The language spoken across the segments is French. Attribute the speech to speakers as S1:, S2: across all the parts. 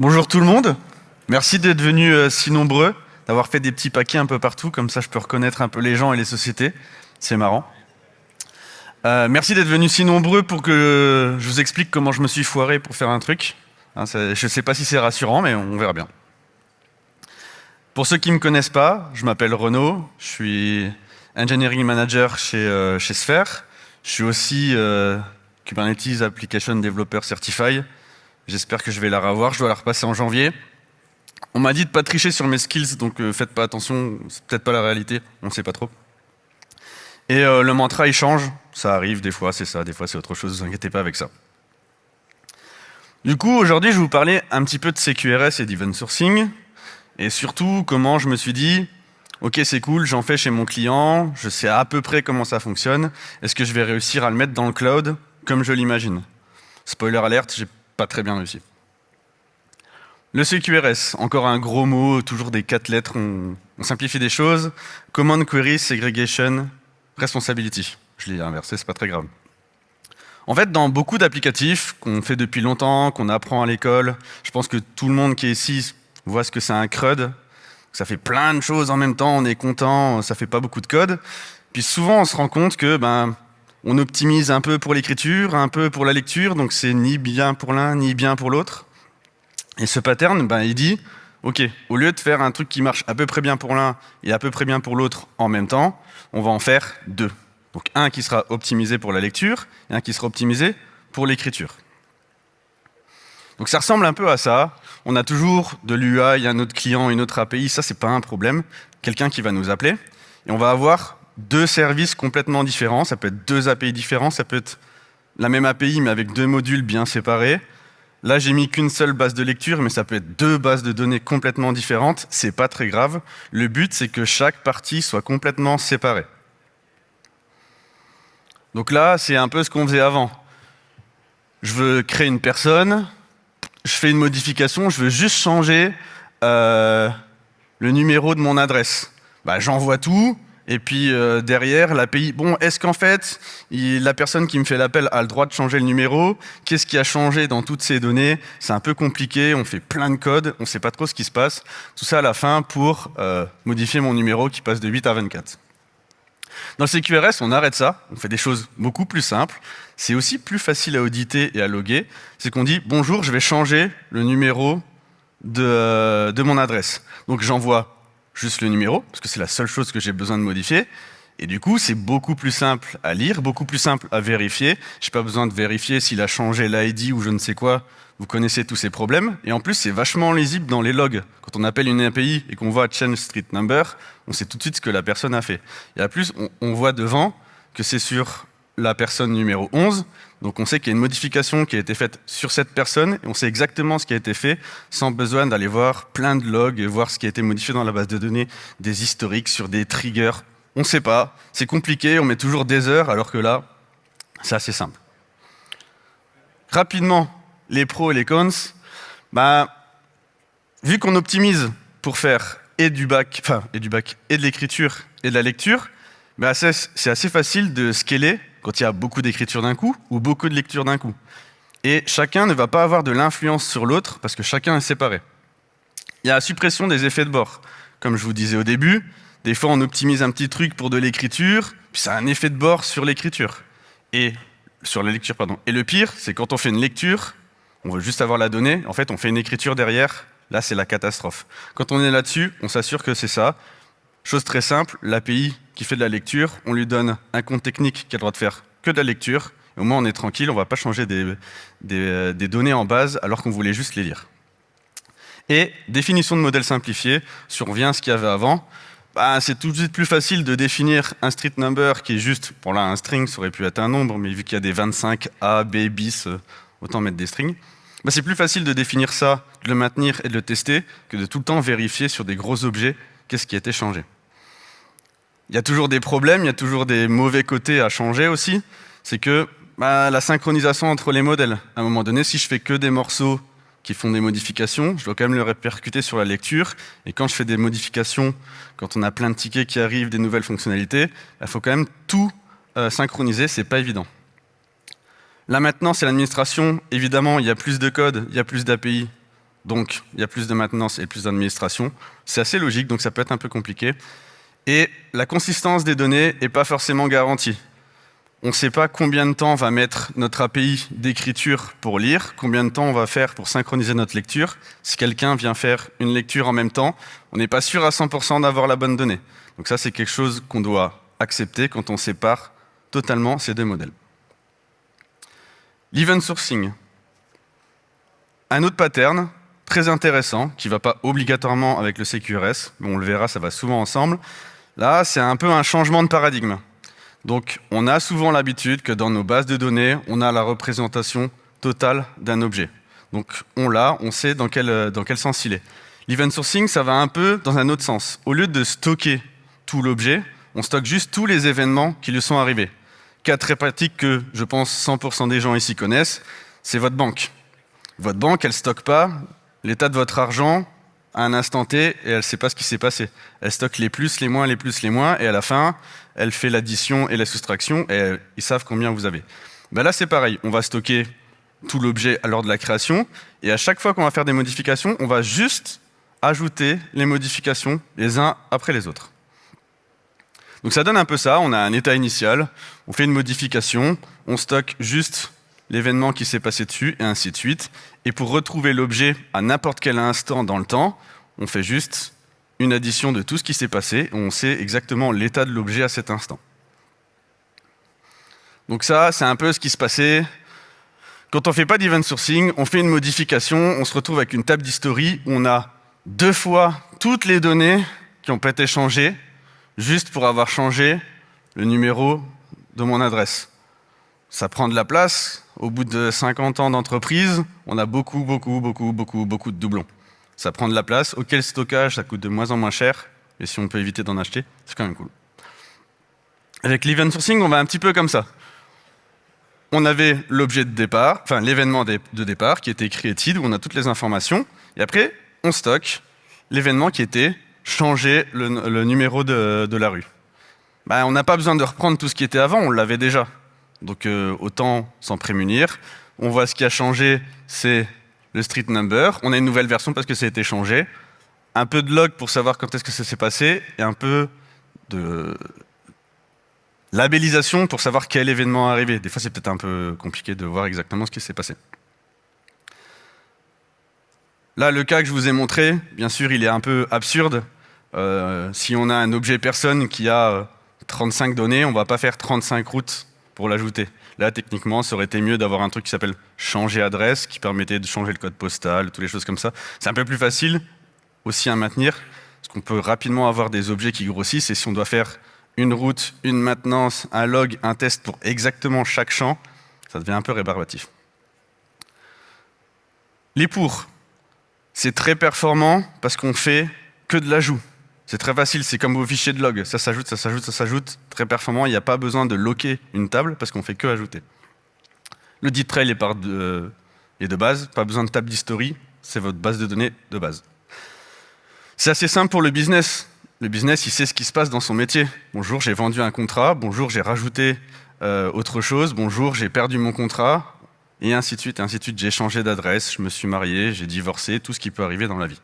S1: Bonjour tout le monde. Merci d'être venus euh, si nombreux, d'avoir fait des petits paquets un peu partout, comme ça je peux reconnaître un peu les gens et les sociétés. C'est marrant. Euh, merci d'être venus si nombreux pour que je vous explique comment je me suis foiré pour faire un truc. Hein, je ne sais pas si c'est rassurant, mais on verra bien. Pour ceux qui ne me connaissent pas, je m'appelle Renaud, je suis Engineering Manager chez, euh, chez Sphere. Je suis aussi Kubernetes Application Developer Certified. J'espère que je vais la revoir, je dois la repasser en janvier. On m'a dit de pas tricher sur mes skills, donc euh, faites pas attention, c'est peut-être pas la réalité, on sait pas trop. Et euh, le mantra il change, ça arrive, des fois c'est ça, des fois c'est autre chose, ne vous inquiétez pas avec ça. Du coup, aujourd'hui, je vais vous parler un petit peu de CQRS et d'event sourcing, et surtout comment je me suis dit, ok c'est cool, j'en fais chez mon client, je sais à peu près comment ça fonctionne, est-ce que je vais réussir à le mettre dans le cloud comme je l'imagine? Spoiler alerte, j'ai pas très bien réussi. Le CQRS, encore un gros mot, toujours des quatre lettres, on, simplifie des choses. Command Query Segregation Responsibility. Je l'ai inversé, c'est pas très grave. En fait, dans beaucoup d'applicatifs qu'on fait depuis longtemps, qu'on apprend à l'école, je pense que tout le monde qui est ici voit ce que c'est un CRUD. Ça fait plein de choses en même temps, on est content, ça fait pas beaucoup de code. Puis souvent, on se rend compte que ben, on optimise un peu pour l'écriture, un peu pour la lecture, donc c'est ni bien pour l'un, ni bien pour l'autre. Et ce pattern, ben, il dit, OK, au lieu de faire un truc qui marche à peu près bien pour l'un et à peu près bien pour l'autre en même temps, on va en faire deux. Donc un qui sera optimisé pour la lecture et un qui sera optimisé pour l'écriture. Donc ça ressemble un peu à ça. On a toujours de l'UI, un autre client, une autre API, ça c'est pas un problème. Quelqu'un qui va nous appeler et on va avoir deux services complètement différents. Ça peut être deux API différents, ça peut être la même API mais avec deux modules bien séparés. Là, j'ai mis qu'une seule base de lecture, mais ça peut être deux bases de données complètement différentes. C'est pas très grave. Le but, c'est que chaque partie soit complètement séparée. Donc là, c'est un peu ce qu'on faisait avant. Je veux créer une personne, je fais une modification, je veux juste changer euh, le numéro de mon adresse. Bah, J'envoie tout, et puis euh, derrière, l'API, bon, est-ce qu'en fait, la personne qui me fait l'appel a le droit de changer le numéro? Qu'est-ce qui a changé dans toutes ces données? C'est un peu compliqué, on fait plein de codes, on ne sait pas trop ce qui se passe. Tout ça à la fin pour euh, modifier mon numéro qui passe de 8 à 24. Dans le CQRS, on arrête ça, on fait des choses beaucoup plus simples. C'est aussi plus facile à auditer et à loguer. C'est qu'on dit, bonjour, je vais changer le numéro de, euh, de mon adresse. Donc j'envoie juste le numéro, parce que c'est la seule chose que j'ai besoin de modifier. Et du coup, c'est beaucoup plus simple à lire, beaucoup plus simple à vérifier. Je n'ai pas besoin de vérifier s'il a changé l'ID ou je ne sais quoi. Vous connaissez tous ces problèmes. Et en plus, c'est vachement lisible dans les logs. Quand on appelle une API et qu'on voit change street number, on sait tout de suite ce que la personne a fait. Et à plus, on, voit devant que c'est sur la personne numéro 11. Donc on sait qu'il y a une modification qui a été faite sur cette personne et on sait exactement ce qui a été fait sans besoin d'aller voir plein de logs voir ce qui a été modifié dans la base de données, des historiques sur des triggers. On ne sait pas, c'est compliqué, on met toujours des heures alors que là, c'est assez simple. Rapidement, les pros et les cons, bah, vu qu'on optimise pour faire et du bac, enfin, et du bac, et de l'écriture et de la lecture, bah, c'est assez facile de scaler quand il y a beaucoup d'écriture d'un coup ou beaucoup de lecture d'un coup. Et chacun ne va pas avoir de l'influence sur l'autre parce que chacun est séparé. Il y a la suppression des effets de bord. Comme je vous disais au début, des fois on optimise un petit truc pour de l'écriture, puis ça a un effet de bord sur l'écriture. Et sur la lecture. Et le pire, c'est quand on fait une lecture, on veut juste avoir la donnée, en fait on fait une écriture derrière, là c'est la catastrophe. Quand on est là-dessus, on s'assure que c'est ça. Chose très simple, l'API qui fait de la lecture, on lui donne un compte technique qui a le droit de faire que de la lecture. au moins, on est tranquille, on ne va pas changer des, des, données en base alors qu'on voulait juste les lire. Et définition de modèle simplifié, si ce qu'il y avait avant, bah, c'est tout de suite plus facile de définir un street number qui est juste, pour là un string, ça aurait pu être un nombre, mais vu qu'il y a des 25 A, B, bis, euh, autant mettre des strings. Bah, c'est plus facile de définir ça, de le maintenir et de le tester, que de tout le temps vérifier sur des gros objets qu'est-ce qui a été changé. Il y a toujours des problèmes, il y a toujours des mauvais côtés à changer aussi. C'est que bah, la synchronisation entre les modèles. À un moment donné, si je fais que des morceaux qui font des modifications, je dois quand même le répercuter sur la lecture. Et quand je fais des modifications, quand on a plein de tickets qui arrivent, des nouvelles fonctionnalités, il faut quand même tout euh, synchroniser, c'est pas évident. Là maintenant, c'est l'administration. Évidemment, il y a plus de code, il y a plus d'API. donc il y a plus de maintenance et plus d'administration. C'est assez logique, donc ça peut être un peu compliqué. Et la consistance des données n'est pas forcément garantie. On ne sait pas combien de temps va mettre notre API d'écriture pour lire, combien de temps on va faire pour synchroniser notre lecture. Si quelqu'un vient faire une lecture en même temps, on n'est pas sûr à 100% d'avoir la bonne donnée. Donc ça, c'est quelque chose qu'on doit accepter quand on sépare totalement ces deux modèles. L'event sourcing. Un autre pattern très intéressant, qui ne va pas obligatoirement avec le CQRS, mais on le verra, ça va souvent ensemble, Là, c'est un peu un changement de paradigme. Donc, on a souvent l'habitude que dans nos bases de données, on a la représentation totale d'un objet. Donc, on l'a, on sait dans quel, dans quel sens il est. L'event sourcing, ça va un peu dans un autre sens. Au lieu de stocker tout l'objet, on stocke juste tous les événements qui lui sont arrivés. Cas très pratique que je pense 100% des gens ici connaissent, c'est votre banque. Votre banque, elle ne stocke pas l'état de votre argent à un instant T et elle ne sait pas ce qui s'est passé. Elle stocke les plus, les moins, les plus, les moins, et à la fin, elle fait l'addition et la soustraction, et ils savent combien vous avez. Ben là, c'est pareil. On va stocker tout l'objet l'heure de la création, et à chaque fois qu'on va faire des modifications, on va juste ajouter les modifications les uns après les autres. Donc ça donne un peu ça, on a un état initial, on fait une modification, on stocke juste l'événement qui s'est passé dessus, et ainsi de suite. Et pour retrouver l'objet à n'importe quel instant dans le temps, on fait juste une addition de tout ce qui s'est passé, on sait exactement l'état de l'objet à cet instant. Donc ça, c'est un peu ce qui se passait. Quand on ne fait pas d'event sourcing, on fait une modification, on se retrouve avec une table d'history où on a deux fois toutes les données qui ont été changées, juste pour avoir changé le numéro de mon adresse. Ça prend de la place, au bout de 50 ans d'entreprise, on a beaucoup, beaucoup, beaucoup, beaucoup, beaucoup de doublons. Ça prend de la place. Auquel stockage, ça coûte de moins en moins cher. Et si on peut éviter d'en acheter, c'est quand même cool. Avec l'event sourcing, on va un petit peu comme ça. On avait l'objet de départ, enfin l'événement de départ qui était created, où on a toutes les informations. Et après, on stocke l'événement qui était changer le, numéro de, la rue. Ben, on n'a pas besoin de reprendre tout ce qui était avant, on l'avait déjà. Donc euh, autant s'en prémunir. On voit ce qui a changé, c'est le street number. On a une nouvelle version parce que ça a été changé. Un peu de log pour savoir quand est-ce que ça s'est passé et un peu de labellisation pour savoir quel événement est arrivé. Des fois, c'est peut-être un peu compliqué de voir exactement ce qui s'est passé. Là, le cas que je vous ai montré, bien sûr, il est un peu absurde. Euh, si on a un objet personne qui a 35 données, on ne va pas faire 35 routes pour l'ajouter. Là, techniquement, ça aurait été mieux d'avoir un truc qui s'appelle changer adresse, qui permettait de changer le code postal, toutes les choses comme ça. C'est un peu plus facile aussi à maintenir, parce qu'on peut rapidement avoir des objets qui grossissent, et si on doit faire une route, une maintenance, un log, un test pour exactement chaque champ, ça devient un peu rébarbatif. Les pour, c'est très performant parce qu'on fait que de l'ajout. C'est très facile, c'est comme vos fichiers de log. Ça s'ajoute, ça s'ajoute, ça s'ajoute. Très performant, il n'y a pas besoin de locker une table parce qu'on fait que ajouter. Le dit trail de, est de base, pas besoin de table d'history, c'est votre base de données de base. C'est assez simple pour le business. Le business, il sait ce qui se passe dans son métier. Bonjour, j'ai vendu un contrat. Bonjour, j'ai rajouté euh, autre chose. Bonjour, j'ai perdu mon contrat. Et ainsi de suite, ainsi de suite. J'ai changé d'adresse, je me suis marié, j'ai divorcé, tout ce qui peut arriver dans la vie.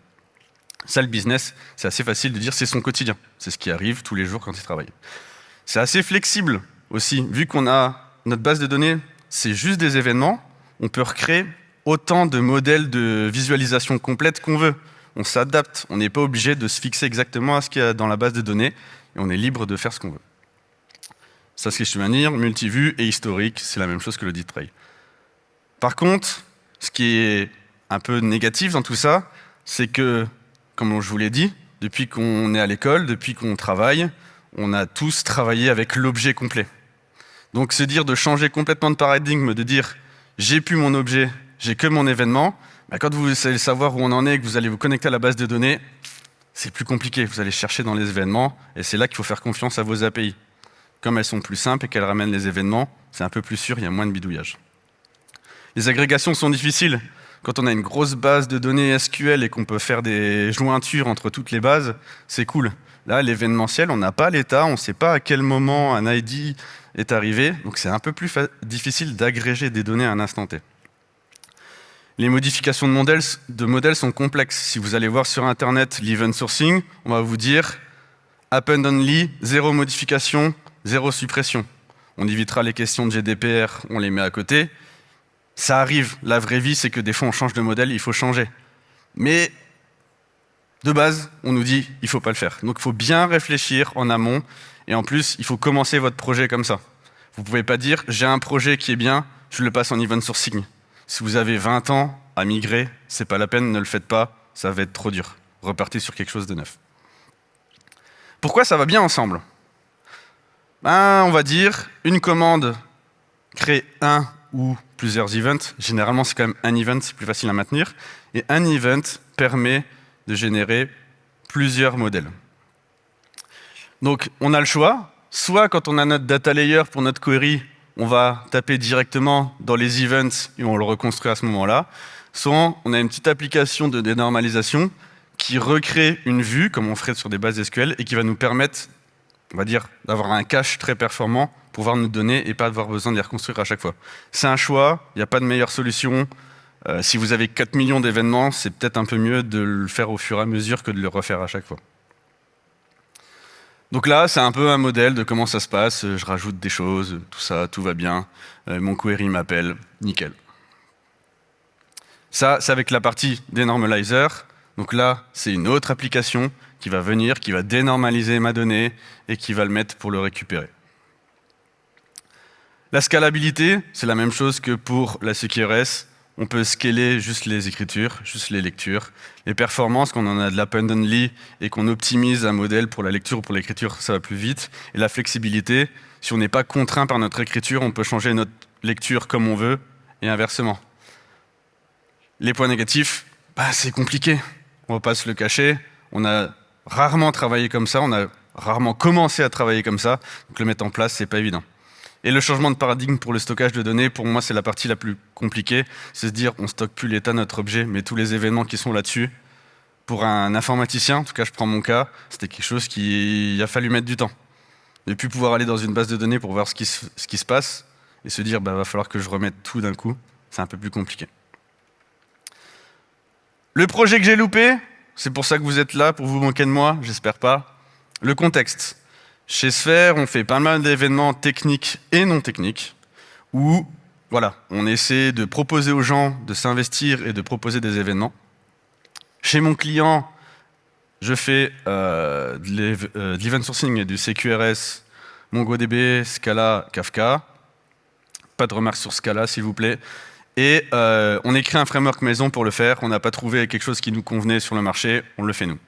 S1: Ça, le business, c'est assez facile de dire c'est son quotidien. C'est ce qui arrive tous les jours quand il travaille. C'est assez flexible aussi. Vu qu'on a notre base de données, c'est juste des événements, on peut recréer autant de modèles de visualisation complète qu'on veut. On s'adapte, on n'est pas obligé de se fixer exactement à ce qu'il y a dans la base de données, et on est libre de faire ce qu'on veut. Ça, c'est ce que je dire, multivue et historique, c'est la même chose que le dit tray. Par contre, ce qui est un peu négatif dans tout ça, c'est que comme je vous l'ai dit, depuis qu'on est à l'école, depuis qu'on travaille, on a tous travaillé avec l'objet complet. Donc se dire de changer complètement de paradigme, de dire j'ai plus mon objet, j'ai que mon événement, bah, quand vous allez savoir où on en est et que vous allez vous connecter à la base de données, c'est plus compliqué. Vous allez chercher dans les événements et c'est là qu'il faut faire confiance à vos API. Comme elles sont plus simples et qu'elles ramènent les événements, c'est un peu plus sûr, il y a moins de bidouillage. Les agrégations sont difficiles. Quand on a une grosse base de données SQL et qu'on peut faire des jointures entre toutes les bases, c'est cool. Là, l'événementiel, on n'a pas l'état, on ne sait pas à quel moment un ID est arrivé, donc c'est un peu plus difficile d'agréger des données à un instant T. Les modifications de modèles, sont complexes. Si vous allez voir sur Internet l'event sourcing, on va vous dire append only, zéro modification, zéro suppression. On évitera les questions de GDPR, on les met à côté. Ça arrive, la vraie vie, c'est que des fois on change de modèle, il faut changer. Mais de base, on nous dit il ne faut pas le faire. Donc il faut bien réfléchir en amont, et en plus, il faut commencer votre projet comme ça. Vous ne pouvez pas dire j'ai un projet qui est bien, je le passe en event sourcing. Si vous avez 20 ans à migrer, c'est pas la peine, ne le faites pas, ça va être trop dur. Repartez sur quelque chose de neuf. Pourquoi ça va bien ensemble? Ben, On va dire, une commande crée un ou plusieurs events. Généralement, c'est quand même un event, c'est plus facile à maintenir. Et un event permet de générer plusieurs modèles. Donc, on a le choix. Soit quand on a notre data layer pour notre query, on va taper directement dans les events et on le reconstruit à ce moment-là. Soit on a une petite application de dénormalisation qui recrée une vue, comme on ferait sur des bases SQL, et qui va nous permettre, on va dire, d'avoir un cache très performant pouvoir nous donner et pas avoir besoin de les reconstruire à chaque fois. C'est un choix, il n'y a pas de meilleure solution. Euh, si vous avez 4 millions d'événements, c'est peut-être un peu mieux de le faire au fur et à mesure que de le refaire à chaque fois. Donc là, c'est un peu un modèle de comment ça se passe. Je rajoute des choses, tout ça, tout va bien. Euh, mon query m'appelle, nickel. Ça, c'est avec la partie dénormalizer. Donc là, c'est une autre application qui va venir, qui va dénormaliser ma donnée et qui va le mettre pour le récupérer. La scalabilité, c'est la même chose que pour la CQRS. On peut scaler juste les écritures, juste les lectures. Les performances, quand on en a de l'abundantly et qu'on optimise un modèle pour la lecture ou pour l'écriture, ça va plus vite. Et la flexibilité, si on n'est pas contraint par notre écriture, on peut changer notre lecture comme on veut et inversement. Les points négatifs, bah, c'est compliqué. On va pas se le cacher. On a rarement travaillé comme ça, on a rarement commencé à travailler comme ça. Donc le mettre en place, c'est pas évident. Et le changement de paradigme pour le stockage de données, pour moi, c'est la partie la plus compliquée. C'est se dire, on stocke plus l'état de notre objet, mais tous les événements qui sont là-dessus. Pour un informaticien, en tout cas, je prends mon cas, c'était quelque chose qui a fallu mettre du temps. Et puis pouvoir aller dans une base de données pour voir ce qui se, passe et se dire, bah, va falloir que je remette tout d'un coup, c'est un peu plus compliqué. Le projet que j'ai loupé, c'est pour ça que vous êtes là, pour vous moquer de moi, j'espère pas. Le contexte. Chez Sphere, on fait pas mal d'événements techniques et non techniques où voilà, on essaie de proposer aux gens de s'investir et de proposer des événements. Chez mon client, je fais euh, euh, de l'event sourcing et du CQRS, MongoDB, Scala, Kafka. Pas de remarques sur Scala, s'il vous plaît. Et euh, on écrit un framework maison pour le faire. On n'a pas trouvé quelque chose qui nous convenait sur le marché, on le fait nous.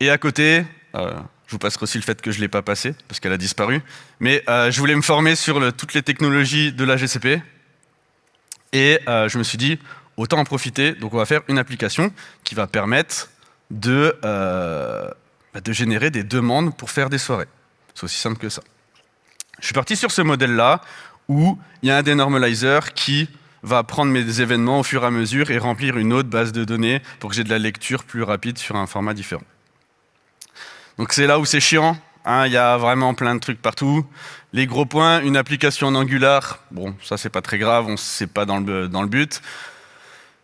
S1: Et à côté, je vous passerai aussi le fait que je ne l'ai pas passé, parce qu'elle a disparu. Mais euh, je voulais me former sur toutes les technologies de la GCP. Et euh, je me suis dit, autant en profiter. Donc on va faire une application qui va permettre de, euh, bah, de générer des demandes pour faire des soirées. C'est aussi simple que ça. Je suis parti sur ce modèle-là, où il y a un dénormalizer qui va prendre mes événements au fur et à mesure et remplir une autre base de données pour que j'ai de la lecture plus rapide sur un format différent. Donc c'est là où c'est chiant. Hein, il y a vraiment plein de trucs partout. Les gros points, une application en Angular, bon, ça c'est pas très grave, on c'est pas dans le, dans le but.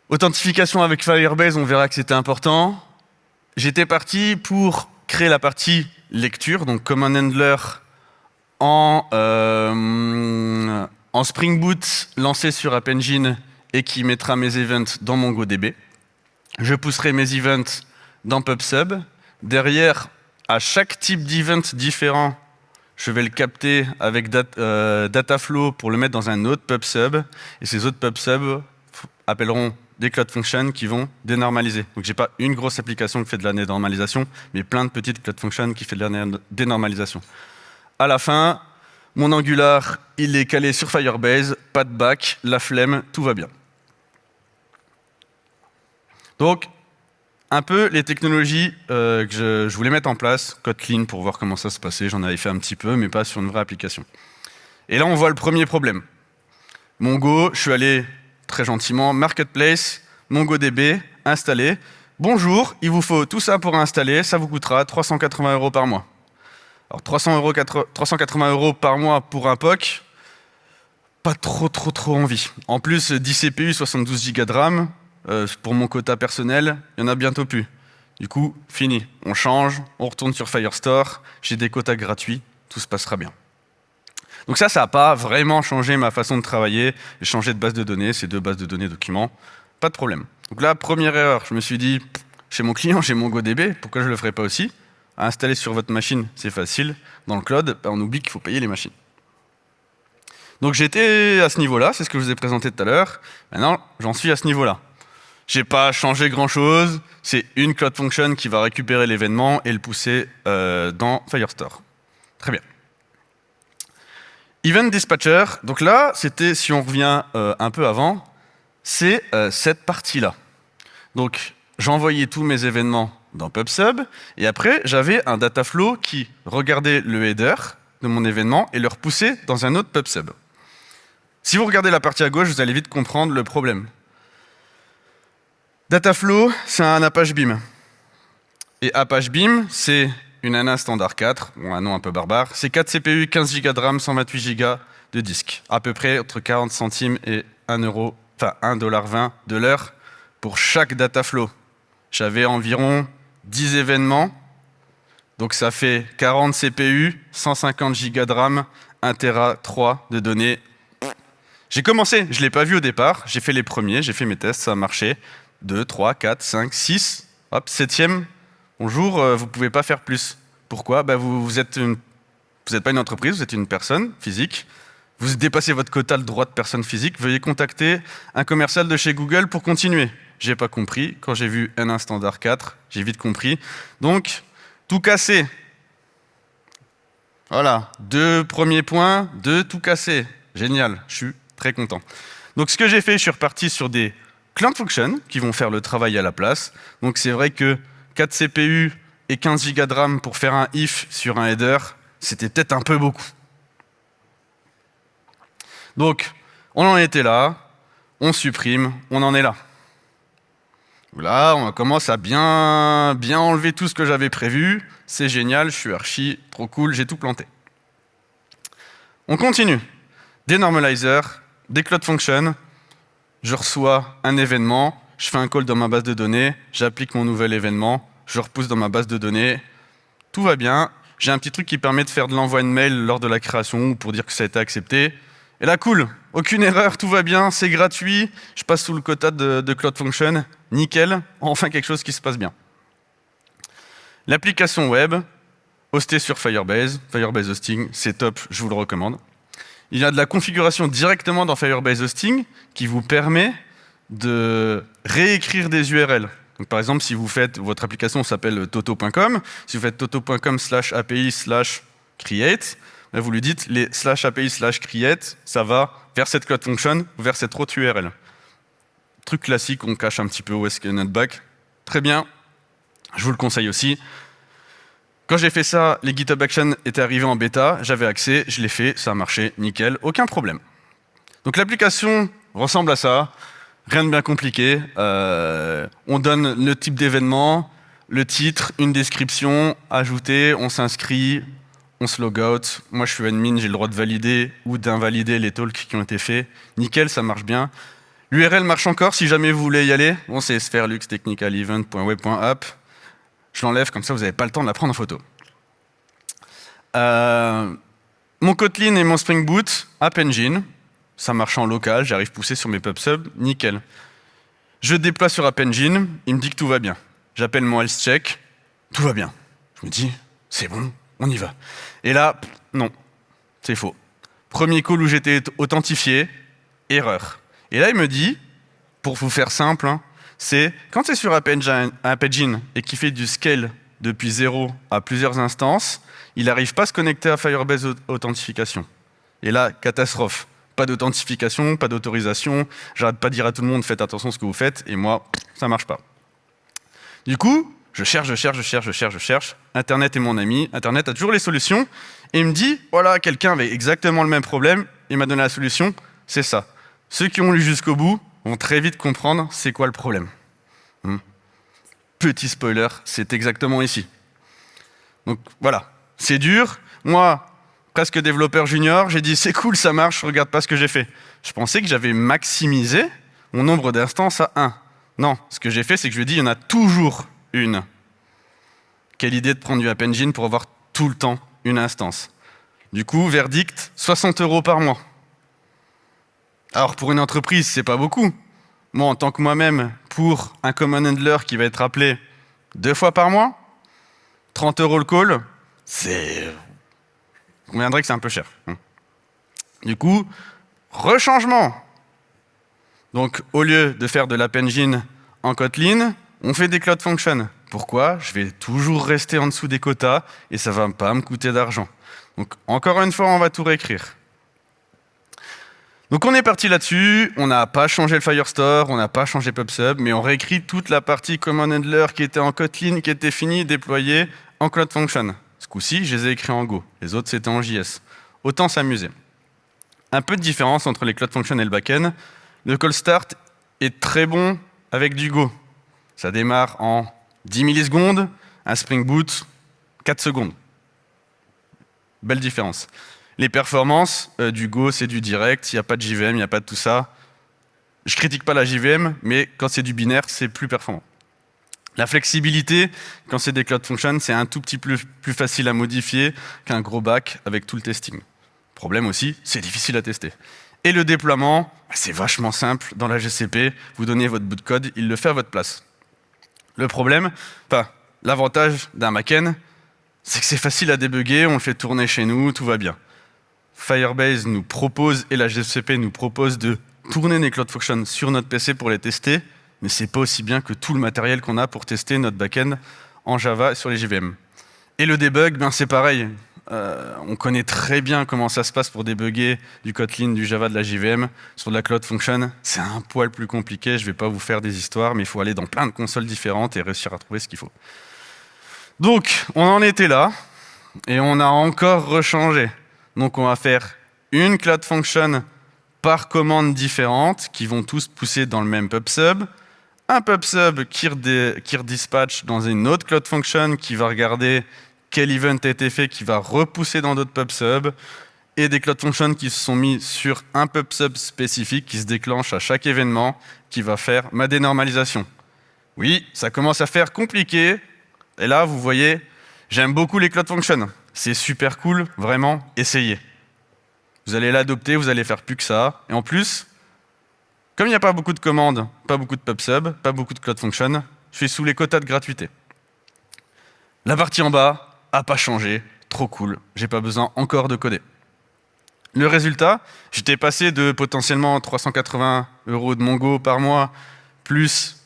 S1: Authentification avec Firebase, on verra que c'était important. J'étais parti pour créer la partie lecture, donc comme un handler en, euh, en Spring Boot lancé sur App Engine et qui mettra mes events dans MongoDB. Je pousserai mes events dans PubSub. Derrière, chaque type d'event différent, je vais le capter avec euh, Dataflow pour le mettre dans un autre PubSub. Et ces autres PubSub appelleront des Cloud Functions qui vont dénormaliser. Donc j'ai pas une grosse application qui fait de la dénormalisation, mais plein de petites Cloud Functions qui fait de la dénormalisation. À la fin, mon Angular, il est calé sur Firebase, pas de back, la flemme, tout va bien. Donc, un peu les technologies euh, que je, voulais mettre en place, Kotlin pour voir comment ça se passait, j'en avais fait un petit peu, mais pas sur une vraie application. Et là, on voit le premier problème. Mongo, je suis allé très gentiment, Marketplace, MongoDB, installé. Bonjour, il vous faut tout ça pour installer, ça vous coûtera 380 euros par mois. Alors 300 euros, 380 euros par mois pour un POC, pas trop trop trop envie. En plus, 10 CPU, 72 Go de RAM, euh, pour mon quota personnel, il y en a bientôt plus. Du coup, fini. On change, on retourne sur Firestore, j'ai des quotas gratuits, tout se passera bien. Donc ça, ça n'a pas vraiment changé ma façon de travailler. J'ai changé de base de données, c'est deux bases de données documents, pas de problème. Donc là, première erreur, je me suis dit, chez mon client, j'ai MongoDB, pourquoi je ne le ferais pas aussi? À installer sur votre machine, c'est facile. Dans le cloud, ben, on oublie qu'il faut payer les machines. Donc j'étais à ce niveau-là, c'est ce que je vous ai présenté tout à l'heure. Maintenant, j'en suis à ce niveau-là. J'ai pas changé grand-chose, c'est une Cloud Function qui va récupérer l'événement et le pousser euh, dans Firestore. Très bien. Event Dispatcher, donc là, c'était, si on revient euh, un peu avant, c'est euh, cette partie-là. Donc, j'envoyais tous mes événements dans PubSub, et après, j'avais un dataflow qui regardait le header de mon événement et le repoussait dans un autre PubSub. Si vous regardez la partie à gauche, vous allez vite comprendre le problème. Dataflow, c'est un Apache Beam. Et Apache Beam, c'est une ANA standard 4, un nom un peu barbare, c'est 4 CPU, 15 Go de RAM, 128 Go de disque. À peu près entre 40 centimes et 1 euro, enfin 1,20$ de l'heure pour chaque data flow. J'avais environ 10 événements, donc ça fait 40 CPU, 150 Go de RAM, 1 Tera 3 de données. J'ai commencé, je ne l'ai pas vu au départ, j'ai fait les premiers, j'ai fait mes tests, ça a marché. 2, 3, 4, 5, 6, hop, septième, Bonjour, euh, vous ne pouvez pas faire plus. Pourquoi? Bah, vous, êtes n'êtes pas une entreprise, vous êtes une personne physique. Vous dépassez votre quota de droit de personne physique. Veuillez contacter un commercial de chez Google pour continuer. J'ai pas compris. Quand j'ai vu N1 standard 4, j'ai vite compris. Donc, tout casser. Voilà, deux premiers points, deux tout casser. Génial, je suis très content. Donc ce que j'ai fait, je suis reparti sur des Cloud Functions qui vont faire le travail à la place. Donc c'est vrai que 4 CPU et 15 Go de RAM pour faire un if sur un header, c'était peut-être un peu beaucoup. Donc, on en était là, on supprime, on en est là. Là, on commence à bien, bien enlever tout ce que j'avais prévu. C'est génial, je suis archi, trop cool, j'ai tout planté. On continue. Des normalizers, des cloud functions. Je reçois un événement, je fais un call dans ma base de données, j'applique mon nouvel événement, je repousse dans ma base de données, tout va bien. J'ai un petit truc qui permet de faire de l'envoi de mail lors de la création ou pour dire que ça a été accepté. Et là, cool, aucune erreur, tout va bien, c'est gratuit, je passe sous le quota de, de Cloud Function, nickel, enfin quelque chose qui se passe bien. L'application web, hostée sur Firebase, Firebase Hosting, c'est top, je vous le recommande. Il y a de la configuration directement dans Firebase Hosting qui vous permet de réécrire des URL. Donc, par exemple, si vous faites, votre application s'appelle toto.com, si vous faites toto.com slash API slash create, vous lui dites les slash API slash create, ça va vers cette cloud function ou vers cette autre URL. Truc classique, on cache un petit peu où est-ce qu'il notre back. Très bien, je vous le conseille aussi. Quand j'ai fait ça, les GitHub Actions étaient arrivés en bêta, j'avais accès, je l'ai fait, ça a marché, nickel, aucun problème. Donc l'application ressemble à ça. Rien de bien compliqué. Euh, on donne le type d'événement, le titre, une description, ajouter, on s'inscrit, on se log out. Moi, je suis admin, j'ai le droit de valider ou d'invalider les talks qui ont été faits. Nickel, ça marche bien. L'URL marche encore si jamais vous voulez y aller. Bon, c'est sphereluxtechnicalevent.web.app. Je l'enlève, comme ça vous n'avez pas le temps de la prendre en photo. Euh, mon Kotlin et mon Spring Boot, App Engine ça marche en local, j'arrive pousser sur mes pub nickel. Je déploie sur App Engine, il me dit que tout va bien. J'appelle mon health check, tout va bien. Je me dis, c'est bon, on y va. Et là, non, c'est faux. Premier call où j'étais authentifié, erreur. Et là, il me dit, pour vous faire simple, hein, c'est quand c'est sur App Engine et qu'il fait du scale depuis zéro à plusieurs instances, il n'arrive pas à se connecter à Firebase Authentification. Et là, catastrophe. Pas d'authentification, pas d'autorisation. J'arrête pas de dire à tout le monde, faites attention à ce que vous faites, et moi, ça marche pas. Du coup, je cherche, je cherche, je cherche, je cherche, je cherche. Internet est mon ami. Internet a toujours les solutions. Et il me dit, voilà, quelqu'un avait exactement le même problème. Il m'a donné la solution. C'est ça. Ceux qui ont lu jusqu'au bout vont très vite comprendre c'est quoi le problème. Hmm. Petit spoiler, c'est exactement ici. Donc voilà, c'est dur. Moi, presque développeur junior, j'ai dit c'est cool, ça marche, regarde pas ce que j'ai fait. Je pensais que j'avais maximisé mon nombre d'instances à 1. Non, ce que j'ai fait, c'est que je lui ai dit il y en a toujours une. Quelle idée de prendre du App Engine pour avoir tout le temps une instance. Du coup, verdict, 60 euros par mois. Alors pour une entreprise, c'est pas beaucoup. Moi, en tant que moi-même, pour un common handler qui va être appelé deux fois par mois, 30 euros le call, c'est... On conviendrait que c'est un peu cher. Du coup, rechangement. Donc, au lieu de faire de l'app engine en Kotlin, on fait des Cloud Functions. Pourquoi? Je vais toujours rester en dessous des quotas et ça ne va pas me coûter d'argent. Donc, encore une fois, on va tout réécrire. Donc on est parti là-dessus, on n'a pas changé le Firestore, on n'a pas changé PubSub, mais on réécrit toute la partie Command Handler qui était en Kotlin, qui était finie, déployée en Cloud Function. Ce coup-ci, je les ai écrits en Go. Les autres, c'était en JS. Autant s'amuser. Un peu de différence entre les Cloud Functions et le backend. Le call start est très bon avec du Go. Ça démarre en 10 millisecondes, un Spring Boot, 4 secondes. Belle différence. Les performances euh, du Go, c'est du direct, il n'y a pas de JVM, il n'y a pas de tout ça. Je critique pas la JVM, mais quand c'est du binaire, c'est plus performant. La flexibilité, quand c'est des Cloud Functions, c'est un tout petit peu plus, facile à modifier qu'un gros back avec tout le testing. Problème aussi, c'est difficile à tester. Et le déploiement, c'est vachement simple. Dans la GCP, vous donnez votre bout de code, il le fait à votre place. Le problème, enfin, l'avantage d'un backend, c'est que c'est facile à débugger, on le fait tourner chez nous, tout va bien. Firebase nous propose, et la GCP nous propose de tourner les Cloud Functions sur notre PC pour les tester, mais c'est pas aussi bien que tout le matériel qu'on a pour tester notre backend en Java sur les JVM. Et le debug, ben c'est pareil. Euh, on connaît très bien comment ça se passe pour débugger du Kotlin, du Java, de la JVM. Sur de la Cloud Function, c'est un poil plus compliqué. Je ne vais pas vous faire des histoires, mais il faut aller dans plein de consoles différentes et réussir à trouver ce qu'il faut. Donc, on en était là, et on a encore rechangé. Donc on va faire une Cloud Function par commande différente, qui vont tous pousser dans le même PubSub, un PubSub qui, qui redispatch dans une autre Cloud Function qui va regarder quel event a été fait, qui va repousser dans d'autres PubSub, et des Cloud Functions qui se sont mis sur un PubSub spécifique qui se déclenche à chaque événement, qui va faire ma dénormalisation. Oui, ça commence à faire compliqué, et là, vous voyez, j'aime beaucoup les Cloud Functions. C'est super cool, vraiment, essayez. Vous allez l'adopter, vous allez faire plus que ça. Et en plus, comme il n'y a pas beaucoup de commandes, pas beaucoup de PubSub, pas beaucoup de Cloud Function, je suis sous les quotas de gratuité. La partie en bas a pas changé, trop cool, j'ai pas besoin encore de coder. Le résultat, j'étais passé de potentiellement 380 euros de Mongo par mois, plus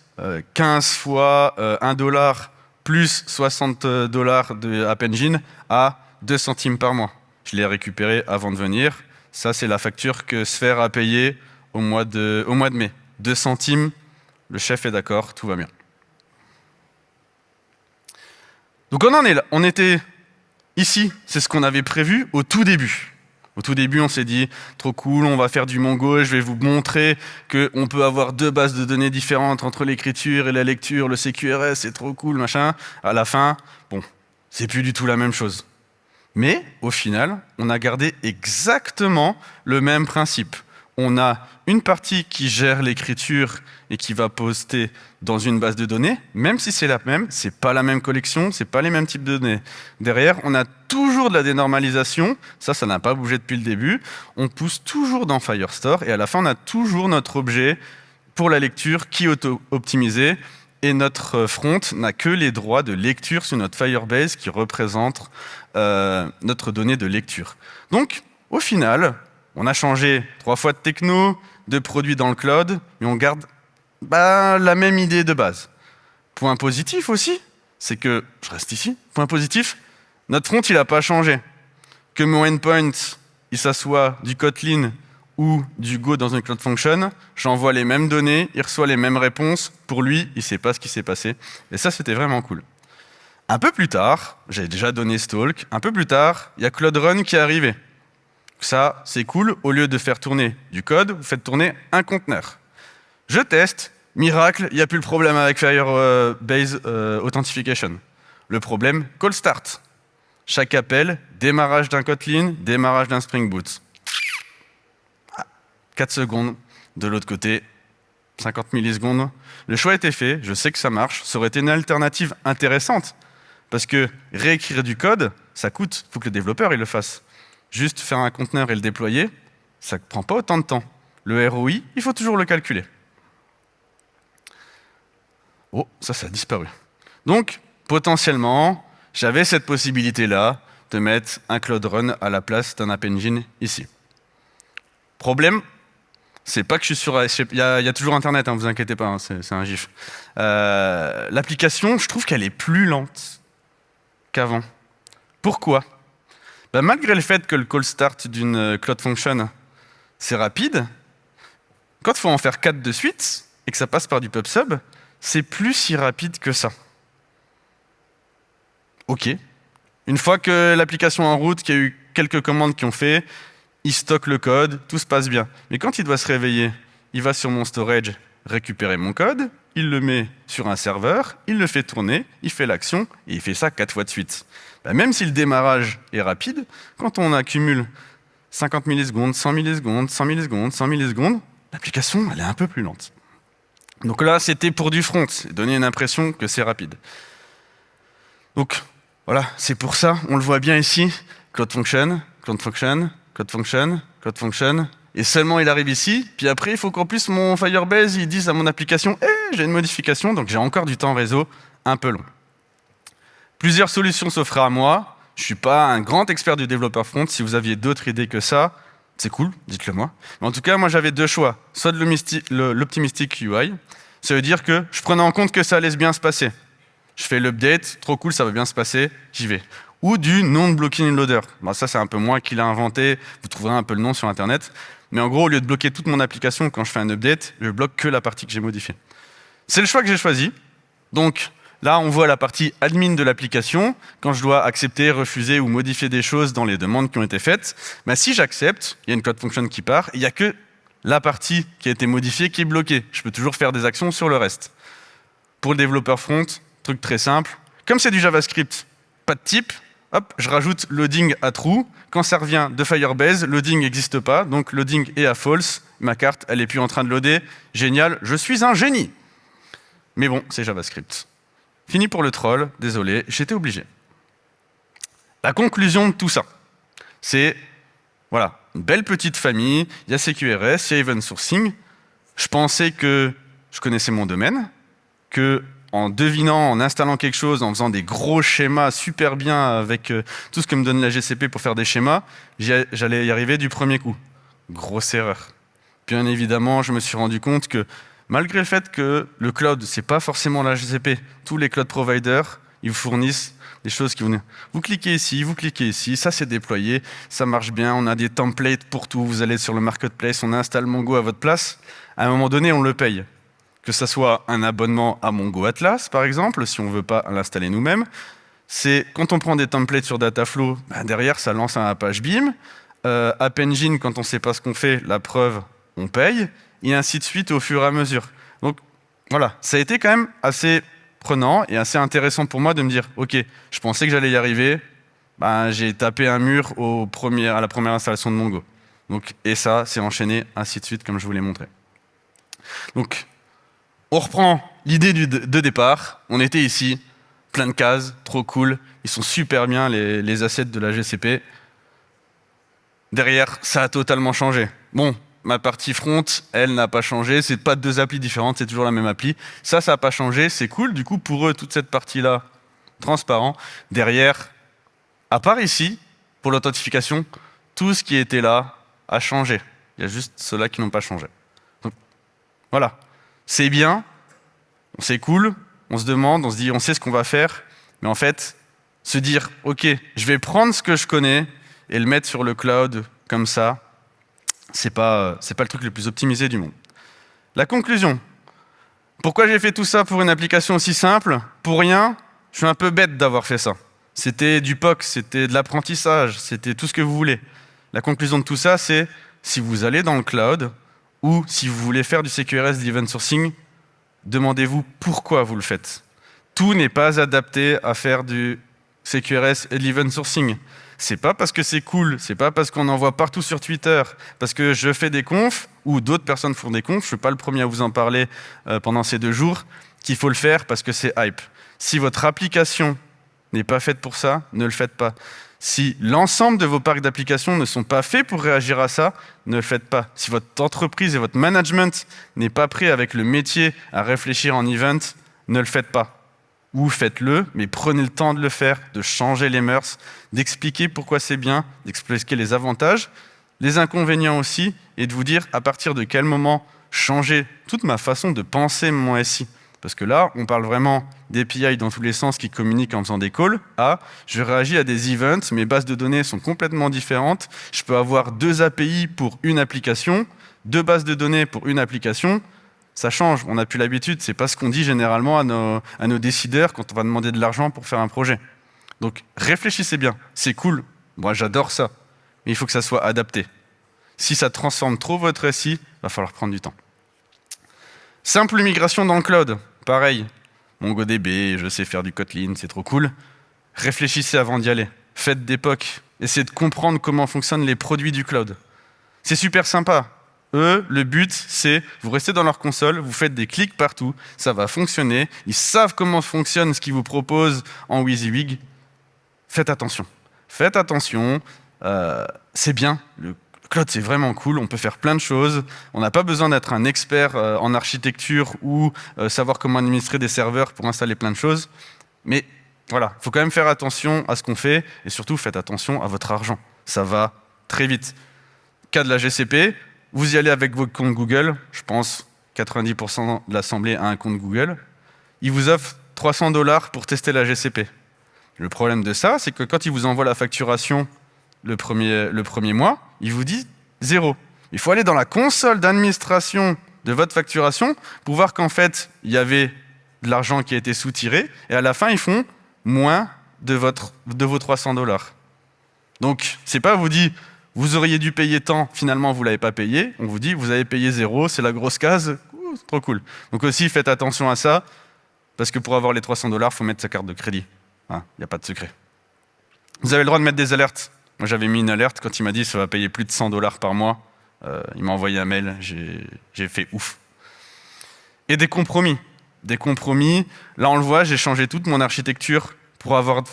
S1: 15 euh, fois 1 euh, dollar plus 60 dollars de App Engine à 2 centimes par mois. Je l'ai récupéré avant de venir. Ça, c'est la facture que Sphere a payée au mois de, au mois de mai. 2 centimes, le chef est d'accord, tout va bien. Donc on en est là. On était ici, c'est ce qu'on avait prévu au tout début. Au tout début, on s'est dit, trop cool, on va faire du Mongo, je vais vous montrer qu'on peut avoir deux bases de données différentes entre l'écriture et la lecture, le CQRS, c'est trop cool, machin. À la fin, bon, c'est plus du tout la même chose. Mais, au final, on a gardé exactement le même principe on a une partie qui gère l'écriture et qui va poster dans une base de données, même si c'est la même, c'est pas la même collection, c'est pas les mêmes types de données. Derrière, on a toujours de la dénormalisation, ça, ça n'a pas bougé depuis le début. On pousse toujours dans Firestore et à la fin, on a toujours notre objet pour la lecture qui est auto-optimisé et notre front n'a que les droits de lecture sur notre Firebase qui représente euh, notre donnée de lecture. Donc, au final, on a changé trois fois de techno, de produits dans le cloud, mais on garde bah, la même idée de base. Point positif aussi, c'est que, je reste ici, point positif, notre front, il n'a pas changé. Que mon endpoint, il s'assoit du Kotlin ou du Go dans une Cloud Function, j'envoie les mêmes données, il reçoit les mêmes réponses. Pour lui, il ne sait pas ce qui s'est passé. Et ça, c'était vraiment cool. Un peu plus tard, j'avais déjà donné Stalk, un peu plus tard, il y a Cloud Run qui est arrivé. Ça, c'est cool. Au lieu de faire tourner du code, vous faites tourner un conteneur. Je teste. Miracle, il n'y a plus le problème avec Firebase euh, Authentication. Le problème, call start. chaque appel, démarrage d'un Kotlin, démarrage d'un Spring Boot. 4 secondes. De l'autre côté, 50 millisecondes. Le choix était fait, je sais que ça marche. Ça aurait été une alternative intéressante. Parce que réécrire du code, ça coûte. Il faut que le développeur il le fasse. Juste faire un conteneur et le déployer, ça ne prend pas autant de temps. Le ROI, il faut toujours le calculer. Oh, ça, ça a disparu. Donc, potentiellement, j'avais cette possibilité-là de mettre un Cloud Run à la place d'un App Engine ici. Problème, c'est pas que je suis sur... Il y, a, toujours Internet, ne hein, vous inquiétez pas, hein, c'est un gif. Euh, l'application, je trouve qu'elle est plus lente qu'avant. Pourquoi? Ben, Malgré le fait que le call start d'une euh, Cloud Function, c'est rapide, quand il faut en faire 4 de suite, et que ça passe par du PubSub, c'est plus si rapide que ça. OK. Une fois que l'application est en route, qu'il y a eu quelques commandes qui ont fait, il stocke le code, tout se passe bien. Mais quand il doit se réveiller, il va sur mon storage récupérer mon code, il le met sur un serveur, il le fait tourner, il fait l'action, et il fait ça quatre fois de suite. Bah, même si le démarrage est rapide, quand on accumule 50 millisecondes, 100 millisecondes, 100 millisecondes, 100 millisecondes, l'application, elle est un peu plus lente. Donc là, c'était pour du front, donner une impression que c'est rapide. Donc, voilà, c'est pour ça, on le voit bien ici, Cloud Function, Cloud Function, Cloud Function, Cloud Function, et seulement il arrive ici, puis après, il faut qu'en plus mon Firebase, il dise à mon application, eh, j'ai une modification, donc j'ai encore du temps réseau un peu long. Plusieurs solutions s'offrent à moi. Je ne suis pas un grand expert du développeur front. Si vous aviez d'autres idées que ça, c'est cool, dites-le moi. Mais en tout cas, moi j'avais deux choix. Soit de l'optimistic UI, ça veut dire que je prenais en compte que ça allait bien se passer. Je fais l'update, trop cool, ça va bien se passer, j'y vais. Ou du non-blocking loader. Bon, ça, c'est un peu moi qui l'ai inventé, vous trouverez un peu le nom sur Internet. Mais en gros, au lieu de bloquer toute mon application quand je fais un update, je bloque que la partie que j'ai modifiée. C'est le choix que j'ai choisi. Donc, Là, on voit la partie admin de l'application, quand je dois accepter, refuser ou modifier des choses dans les demandes qui ont été faites. Mais si j'accepte, il y a une code function qui part, il n'y a que la partie qui a été modifiée qui est bloquée. Je peux toujours faire des actions sur le reste. Pour le développeur front, truc très simple. Comme c'est du JavaScript, pas de type, hop, je rajoute loading à true. Quand ça revient de Firebase, loading n'existe pas, donc loading est à false. Ma carte, elle n'est plus en train de loader. Génial, je suis un génie. Mais bon, c'est JavaScript. Fini pour le troll, désolé, j'étais obligé. La conclusion de tout ça, c'est, voilà, une belle petite famille, il y a CQRS, il y a Event Sourcing. Je pensais que je connaissais mon domaine, que en devinant, en installant quelque chose, en faisant des gros schémas super bien avec euh, tout ce que me donne la GCP pour faire des schémas, j'allais y arriver du premier coup. Grosse erreur. Bien évidemment, je me suis rendu compte que malgré le fait que le cloud, ce n'est pas forcément la GCP, tous les cloud providers, ils vous fournissent des choses qui vont... Vous cliquez ici, vous cliquez ici, ça c'est déployé, ça marche bien, on a des templates pour tout, vous allez sur le marketplace, on installe Mongo à votre place, à un moment donné, on le paye. Que ce soit un abonnement à Mongo Atlas, par exemple, si on ne veut pas l'installer nous-mêmes, c'est quand on prend des templates sur Dataflow, ben derrière, ça lance un Apache Beam. Euh, App Engine, quand on ne sait pas ce qu'on fait, la preuve, on paye et ainsi de suite au fur et à mesure. Donc voilà, ça a été quand même assez prenant et assez intéressant pour moi de me dire, ok, je pensais que j'allais y arriver, ben, j'ai tapé un mur au premier, à la première installation de Mongo. Donc, et ça, c'est enchaîné ainsi de suite, comme je vous l'ai montré. Donc, on reprend l'idée de départ. On était ici, plein de cases, trop cool. Ils sont super bien, les, les assets de la GCP. Derrière, ça a totalement changé. Bon, ma partie front, elle n'a pas changé. C'est pas deux applis différentes, c'est toujours la même appli. Ça, ça n'a pas changé. C'est cool. Du coup, pour eux, toute cette partie-là, transparent. Derrière, à part ici, pour l'authentification, tout ce qui était là a changé. Il y a juste ceux-là qui n'ont pas changé. Donc, voilà. C'est bien, c'est cool, on se demande, on se dit, on sait ce qu'on va faire, mais en fait, se dire, OK, je vais prendre ce que je connais et le mettre sur le cloud comme ça, c'est pas, pas le truc le plus optimisé du monde. La conclusion. Pourquoi j'ai fait tout ça pour une application aussi simple? Pour rien, je suis un peu bête d'avoir fait ça. C'était du POC, c'était de l'apprentissage, c'était tout ce que vous voulez. La conclusion de tout ça, c'est si vous allez dans le cloud ou si vous voulez faire du CQRS, de l'event sourcing, demandez-vous pourquoi vous le faites. Tout n'est pas adapté à faire du CQRS et de l'event sourcing. C'est pas parce que c'est cool, c'est pas parce qu'on envoie partout sur Twitter, parce que je fais des confs ou d'autres personnes font des confs, je suis pas le premier à vous en parler euh, pendant ces deux jours, qu'il faut le faire parce que c'est hype. Si votre application n'est pas faite pour ça, ne le faites pas. Si l'ensemble de vos parcs d'applications ne sont pas faits pour réagir à ça, ne le faites pas. Si votre entreprise et votre management n'est pas prêt avec le métier à réfléchir en event, ne le faites pas. Ou faites-le, mais prenez le temps de le faire, de changer les mœurs, d'expliquer pourquoi c'est bien, d'expliquer les avantages, les inconvénients aussi, et de vous dire à partir de quel moment changer toute ma façon de penser mon SI. Parce que là, on parle vraiment d'API dans tous les sens qui communiquent en faisant des calls, à je réagis à des events, mes bases de données sont complètement différentes, je peux avoir deux API pour une application, deux bases de données pour une application, ça change, on n'a plus l'habitude, c'est pas ce qu'on dit généralement à nos, décideurs quand on va demander de l'argent pour faire un projet. Donc réfléchissez bien, c'est cool, moi j'adore ça, mais il faut que ça soit adapté. Si ça transforme trop votre SI, il va falloir prendre du temps. Simple migration dans le cloud, pareil. MongoDB, je sais faire du Kotlin, c'est trop cool. Réfléchissez avant d'y aller. Faites d'époque. Essayez de comprendre comment fonctionnent les produits du cloud. C'est super sympa. Eux, le but, c'est vous restez dans leur console, vous faites des clics partout, ça va fonctionner. Ils savent comment fonctionne ce qu'ils vous proposent en WYSIWYG. Faites attention. Faites attention. Euh, c'est bien. Le cloud, c'est vraiment cool, on peut faire plein de choses. On n'a pas besoin d'être un expert euh, en architecture ou euh, savoir comment administrer des serveurs pour installer plein de choses. Mais voilà, il faut quand même faire attention à ce qu'on fait et surtout faites attention à votre argent. Ça va très vite. Cas de la GCP, vous y allez avec votre compte Google, je pense 90% de l'Assemblée a un compte Google. Il vous offre 300 dollars pour tester la GCP. Le problème de ça, c'est que quand il vous envoie la facturation le premier, le premier mois, il vous dit zéro. Il faut aller dans la console d'administration de votre facturation pour voir qu'en fait, il y avait de l'argent qui a été soutiré, et à la fin, ils font moins de, votre, de vos 300 dollars. Donc, c'est pas vous dit, vous auriez dû payer tant, finalement, vous ne l'avez pas payé. On vous dit, vous avez payé zéro, c'est la grosse case, trop cool. Donc aussi, faites attention à ça, parce que pour avoir les 300 dollars, il faut mettre sa carte de crédit. Il n'y a pas de secret. Vous avez le droit de mettre des alertes. Moi, j'avais mis une alerte quand il m'a dit ça va payer plus de 100 dollars par mois. Euh, il m'a envoyé un mail, j'ai fait ouf. Et des compromis. Des compromis. Là, on le voit, j'ai changé toute mon architecture pour avoir,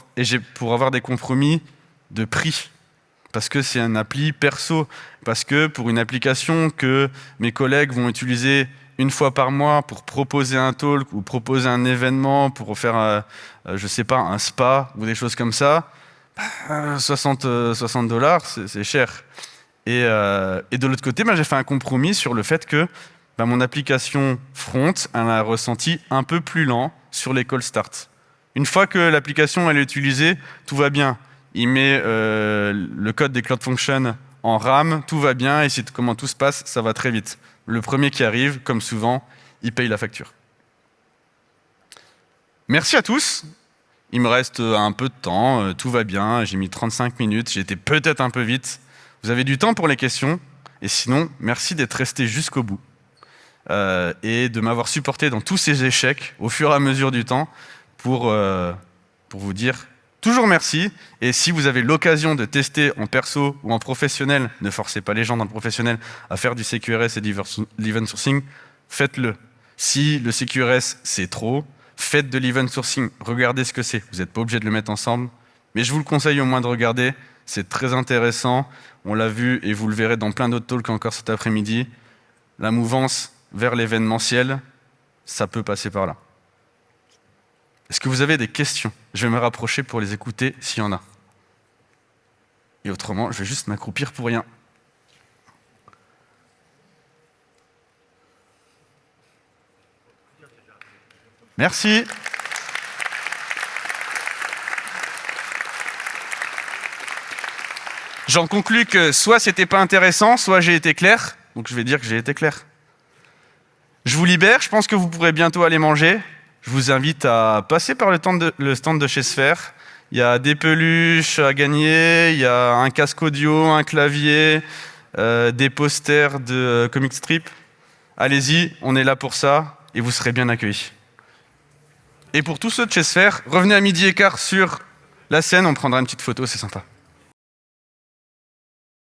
S1: pour avoir des compromis de prix. Parce que c'est un appli perso. Parce que pour une application que mes collègues vont utiliser une fois par mois pour proposer un talk ou proposer un événement, pour faire, euh, euh, je sais pas, un spa ou des choses comme ça, 60 euh, dollars, c'est cher. Euh, et, de l'autre côté, bah, j'ai fait un compromis sur le fait que bah, mon application front a un ressenti un peu plus lent sur les call start. Une fois que l'application est utilisée, tout va bien. Il met euh, le code des Cloud Functions en RAM, tout va bien, et c'est comment tout se passe, ça va très vite. Le premier qui arrive, comme souvent, il paye la facture. Merci à tous. Il me reste euh, un peu de temps, euh, tout va bien, j'ai mis 35 minutes, j'ai été peut-être un peu vite. Vous avez du temps pour les questions, et sinon, merci d'être resté jusqu'au bout et de m'avoir supporté dans tous ces échecs au fur et à mesure du temps pour, pour vous dire toujours merci. Et si vous avez l'occasion de tester en perso ou en professionnel, ne forcez pas les gens dans le professionnel à faire du CQRS et de l'event sourcing, faites-le. Si le CQRS c'est trop, faites de l'event sourcing, regardez ce que c'est. Vous n'êtes pas obligé de le mettre ensemble, mais je vous le conseille au moins de regarder. C'est très intéressant. On l'a vu et vous le verrez dans plein d'autres talks encore cet après-midi. La mouvance vers l'événementiel, ça peut passer par là. Est-ce que vous avez des questions? Je vais me rapprocher pour les écouter s'il y en a. Et autrement, je vais juste m'accroupir pour rien. Merci. J'en conclus que soit c'était pas intéressant, soit j'ai été clair. Donc je vais dire que j'ai été clair. Je vous libère, je pense que vous pourrez bientôt aller manger. Je vous invite à passer par le stand de, chez Sphere. Il y a des peluches à gagner, il y a un casque audio, un clavier, euh, des posters de euh, comic strip. Allez-y, on est là pour ça et vous serez bien accueillis. Et pour tous ceux de chez Sphere, revenez à midi et quart sur la scène, on prendra une petite photo, c'est sympa.